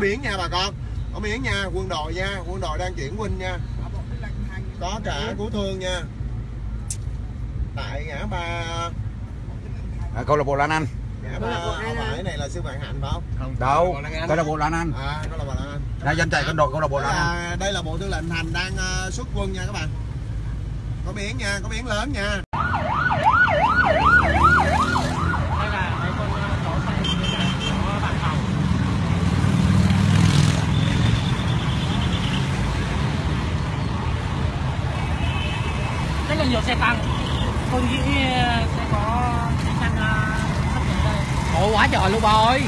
biển nha bà con. Có biển nha quân đội nha quân đội đang chuyển quân nha. Có cả cứu thương nha. Tại ngã ba. À, câu lạc bộ Lan Anh. Ngã ba không phải này là sư vạn hạnh phải không? Đâu câu lạc bộ Lan Anh. À đó là bà Lan Anh. Là danh chạy con đội câu lạc bộ đây Lan Anh. Là, đây là bộ tư lệnh thành đang ờ, xuất quân nha các bạn. Có biển nha có biển lớn nha nhiều xe tăng. Tôi nghĩ ờ, sẽ có xe tăng ờ, sắp đến đây. Ôi quá trời luôn bà ơi.